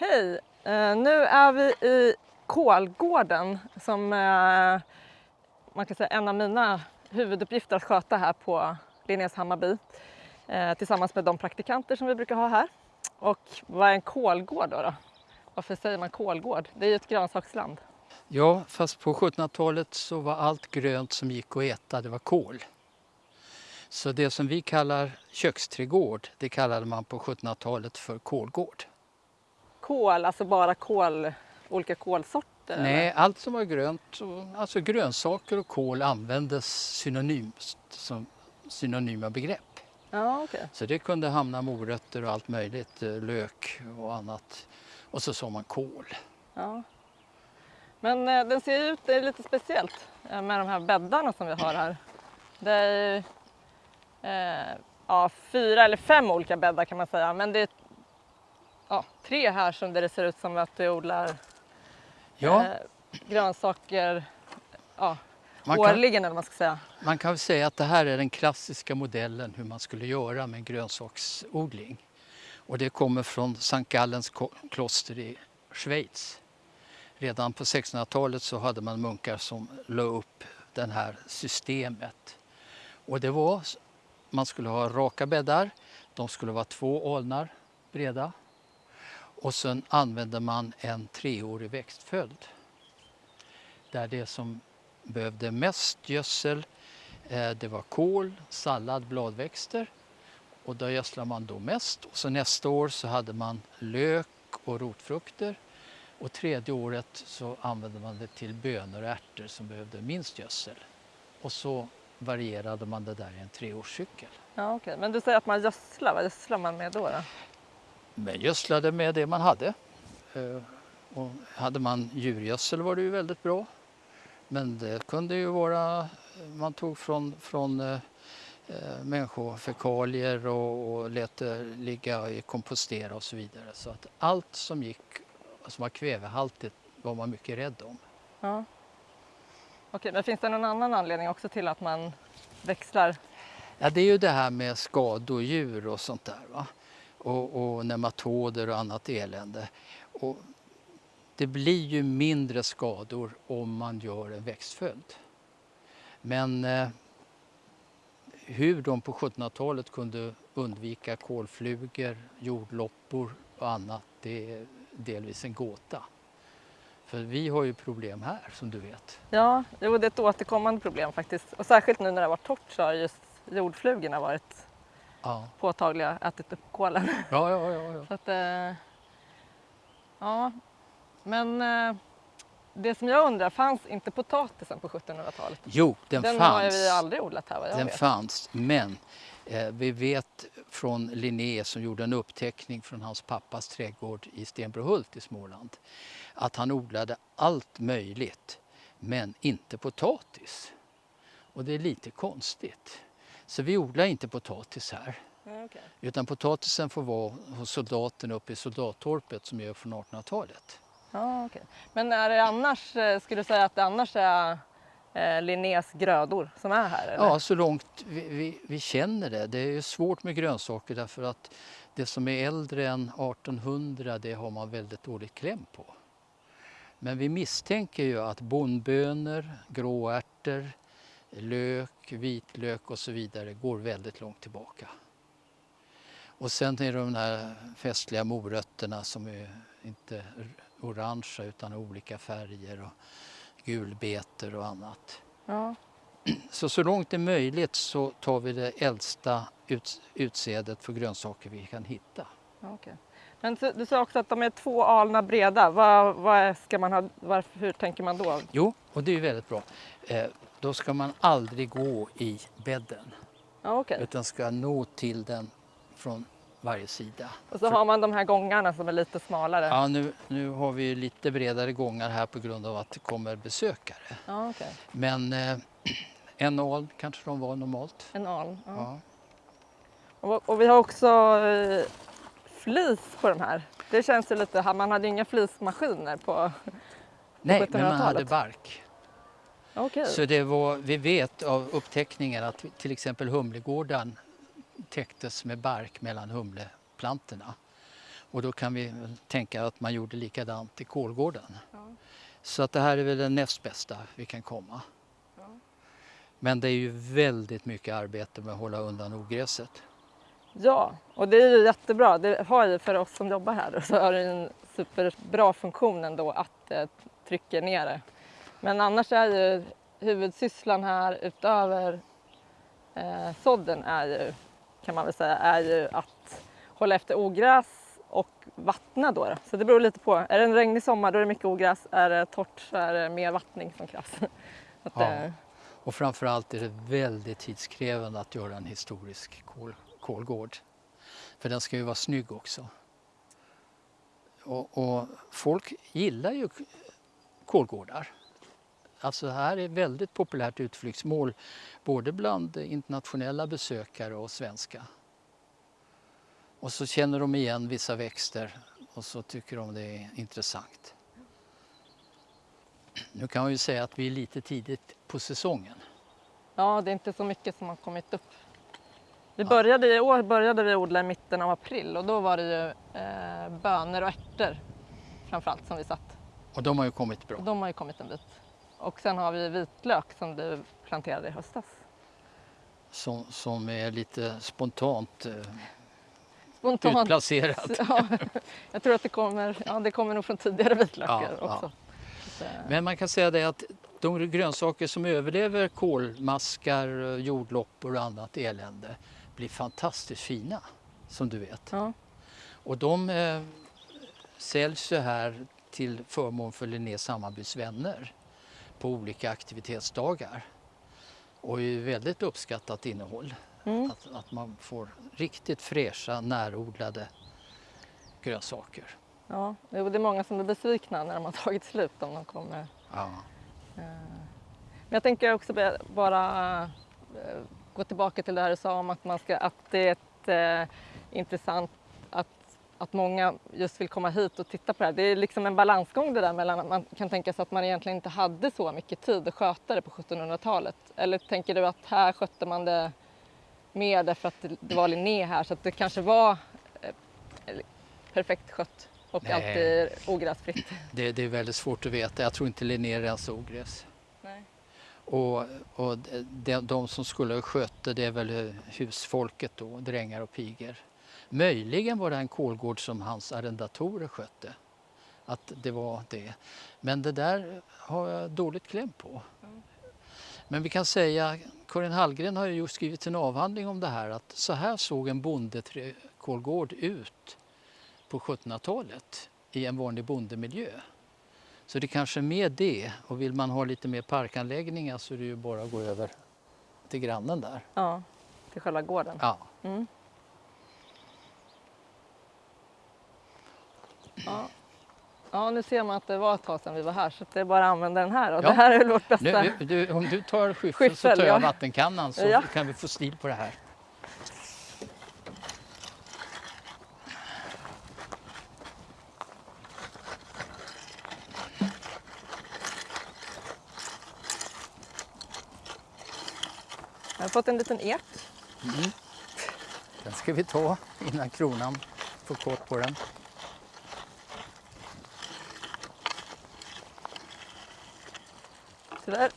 Hej! Eh, nu är vi i Kolgården som eh, man kan säga en av mina huvuduppgifter att sköta här på Linnés Hammarby eh, tillsammans med de praktikanter som vi brukar ha här. Och vad är en kolgård då? då? Varför säger man kolgård? Det är ju ett grönsaksland. Ja, fast på 1700-talet så var allt grönt som gick att äta, det var kål. Så det som vi kallar köksträdgård, det kallade man på 1700-talet för kålgård. Kål, alltså bara kål, olika kolsorter? Nej, eller? allt som var grönt, alltså grönsaker och kål användes synonymt som synonyma begrepp. Ja, okej. Så det kunde hamna morötter och allt möjligt, eh, lök och annat. Och så sa man kål. Ja. Men eh, den ser ut, det är lite speciellt eh, med de här bäddarna som vi har här. Det är eh, ja, fyra eller fem olika bäddar kan man säga. Men det är ja, tre här som det ser ut som att du odlar Ja, eh, grönsaker ja, man kan, årligen eller vad man ska säga. man kan väl säga att det här är den klassiska modellen hur man skulle göra med en grönsaksodling. Och det kommer från Sankt Gallens kloster i Schweiz. Redan på 1600-talet så hade man munkar som la upp det här systemet. Och det var, man skulle ha raka bäddar, de skulle vara två alnar breda. Och sen använde man en treårig växtföljd. Där det som behövde mest gödsel, eh, det var kål, sallad, bladväxter. Och där gödslade man då mest. Och så nästa år så hade man lök och rotfrukter. Och tredje året så använde man det till bönor och ärtor som behövde minst gödsel. Och så varierade man det där i en treårscykel. Ja, okej. Men du säger att man gödslar, vad gödslar man med då? då? Men gödslade med det man hade. Eh, Och hade man djurgödsel var det ju väldigt bra. Men det kunde ju vara, man tog från, från eh, eh, människofekalier och, och lät det ligga i kompostera och så vidare. Så att allt som gick, som var kvävehaltigt var man mycket rädd om. Ja. Okej, men finns det någon annan anledning också till att man växlar? Ja, det är ju det här med skadedjur och sånt där. Va? Och, och nematoder och annat elände. Och det blir ju mindre skador om man gör en växtföljd. Men eh, hur de på 1700-talet kunde undvika kolflugor, jordloppor och annat, det är delvis en gåta. För vi har ju problem här som du vet. Ja, jo, det är ett återkommande problem faktiskt. Och särskilt nu när det har varit torrt så har just jordflugorna varit Ja, påtagliga, ätit upp kålen. ja, ja. ja, ja. Så att, eh, ja, men eh, det som jag undrar, fanns inte potatisen på 1700-talet? Jo, den, Den fanns. har ju vi aldrig odlat här vad jag Den vet. fanns, men eh, vi vet från Linné som gjorde en uppteckning från hans pappas trädgård i Stenbrohult i Småland att han odlade allt möjligt, men inte potatis. Och det är lite konstigt. Så vi odlar inte potatis här. Ja, okej. Utan potatisen får vara hos soldaterna uppe i soldattorpet som är från 1800-talet. Ja, okej. Men är det annars, eh, skulle du säga att det annars är eh, Linnés grödor som är här? Eller? Ja, så långt vi, vi, vi känner det. Det är svårt med grönsaker därför att det som är äldre än 1800 det har man väldigt dåligt kläm på. Men vi misstänker ju att bondbönor, gråärtor, lök, vitlök och så vidare går väldigt långt tillbaka. Och sen är det de här festliga morötterna som är inte orangea utan olika färger och gulbetor och annat. Ja. Så så långt det är möjligt så tar vi det äldsta ut, utsädet för grönsaker vi kan hitta. Okej. Men du sa också att de är två alnar breda. Vad, vad ska man ha, varför, hur tänker man då? Jo, och det är väldigt bra. Eh, då ska man aldrig gå i bädden Ja, okej. utan ska nå till den från varje sida. Och så har man de här gångarna som är lite smalare. Ja, nu, nu har vi ju lite bredare gångar här på grund av att det kommer besökare. Okej. Men eh, en aln kanske de var normalt. En aln. Ja. Ja. Och, och vi har också eh, flis på de här. Det känns ju lite, man hade ju inga flismaskiner på... Nej, men man hade 1700-talet. bark. Okej. Så det var, vi vet av upptäckningar att till exempel Humlegården täcktes med bark mellan humleplantorna. Och då kan vi tänka att man gjorde likadant i Kolgården. Ja. Så att det här är väl det näst bästa vi kan komma. Ja. Men det är ju väldigt mycket arbete med att hålla undan ogräset. Ja, och det är ju jättebra. Det har ju för oss som jobbar här så har det en superbra funktion ändå att det trycker ner det. Men annars är ju huvudsysslan här utöver eh, sådden är ju, kan man väl säga, är ju att hålla efter ogräs och vattna då. då. Så det beror lite på. Är det en regnig sommar då är det mycket ogräs. Är det torrt så är det mer vattning som krävs. Ja. eh, Och framförallt är det väldigt tidskrävande att göra en historisk kol, kolgård. För den ska ju vara snygg också. Och, och folk gillar ju kolgårdar. Alltså det här är ett väldigt populärt utflyktsmål både bland internationella besökare och svenska. Och så känner de igen vissa växter och så tycker de det är intressant. Nu kan man ju säga att vi är lite tidigt på säsongen. Ja, det är inte så mycket som har kommit upp. Vi började, I år började vi odla i mitten av april och då var det ju eh, bönor och ärtor framförallt som vi satt. Och de har ju kommit bra. De har ju kommit en bit. Och sen har vi vitlök som du planterade i höstas. Som, som är lite spontant eh, Spontant. utplacerat. Ja, jag tror att det kommer, ja, det kommer nog från tidigare vitlökar Ja, också. Så, eh, Men man kan säga det att de grönsaker som överlever kolmaskar, jordloppor och annat elände blir fantastiskt fina, som du vet. ja. Och de eh, säljs ju här till förmån för Linnés Hammarbys vänner på olika aktivitetsdagar. Och är väldigt uppskattat innehåll. Mm. Att, att man får riktigt fräscha, närodlade grönsaker. Ja, det är många som är besvikna när de har tagit slut om de kommer. Ja. Men jag tänker också bara eh, gå tillbaka till det här du sa om att, man ska, att det är ett, eh, intressant att, att många just vill komma hit och titta på det här. Det är liksom en balansgång det där mellan att man kan tänka sig att man egentligen inte hade så mycket tid att sköta det på 1700-talet. Eller tänker du att här skötte man det mer därför att det- var Linné här så att det kanske var eh, perfekt skött och Nej. alltid ogräsfritt? Det, det är väldigt svårt att veta. Jag tror inte Linné rensar ogräs. Och, och de, de som skulle sköta det är väl husfolket då, drängar och pigor. Möjligen var det en kolgård som hans arrendatorer skötte. Att det var det. Men det där har jag dåligt kläm på. Men vi kan säga, Karin Hallgren har ju skrivit en avhandling om det här att så här såg en bondekolgård ut på 1700-talet i en vanlig bondemiljö. Så det kanske är med det och vill man ha lite mer parkanläggningar så är det ju bara att gå över till grannen där. Ja, till själva gården. Ja. Mm. Ja. ja, nu ser man att det var ett tag sedan vi var här så det är bara att använda den här. Och Ja. Det här är vårt bästa. Nu, du, om du tar skyffel, så tar jag ja. vattenkannan så Ja. kan vi få stil på det här. Jag har fått en liten ek. Den ska vi ta innan kronan får kort på den. Så där